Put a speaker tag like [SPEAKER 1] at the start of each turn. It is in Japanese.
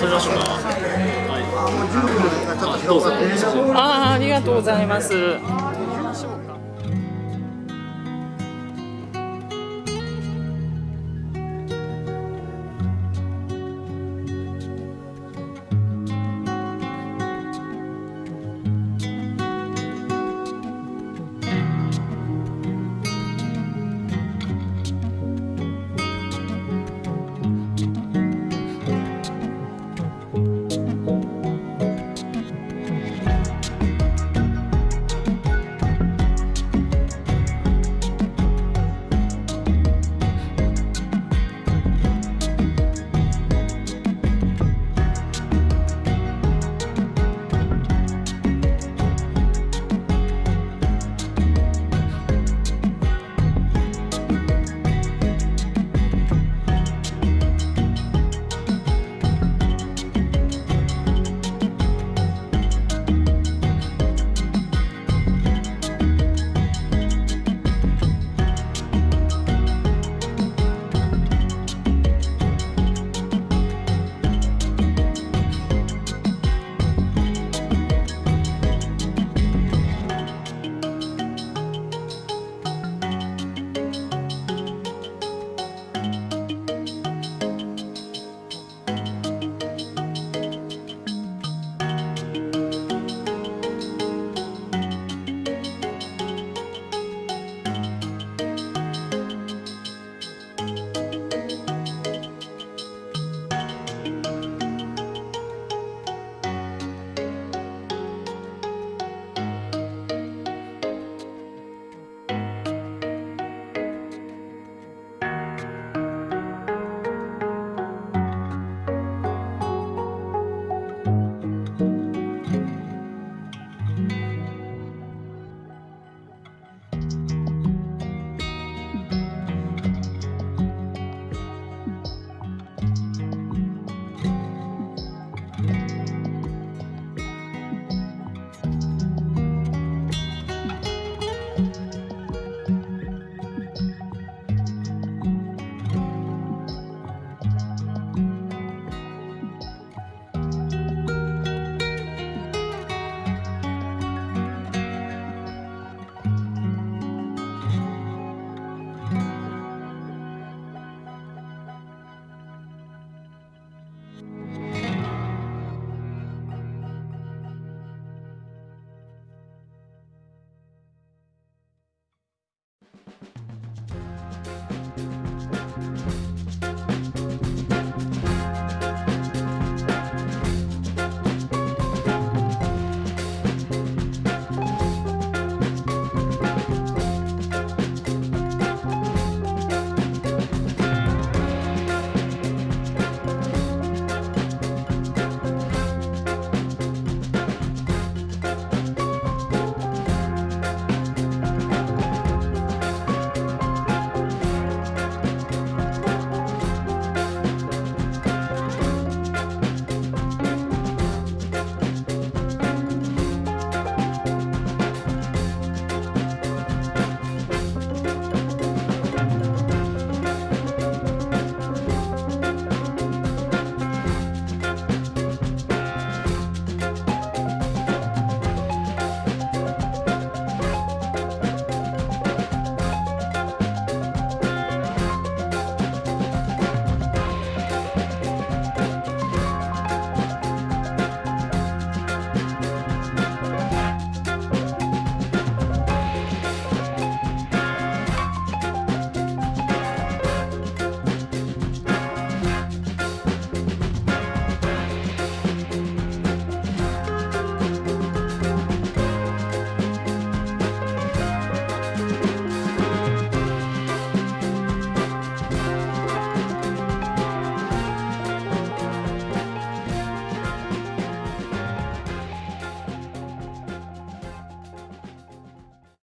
[SPEAKER 1] 撮りましょうか。はい。
[SPEAKER 2] ああありがとうございます。